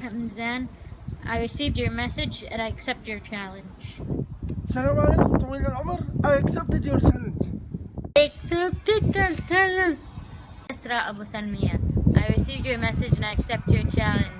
Hamzan. I received your message and I accept your challenge. السلام alaikum, طويل I accepted your challenge Accepted your challenge. Isra Abu Salmiya. I received your message and I accept your challenge.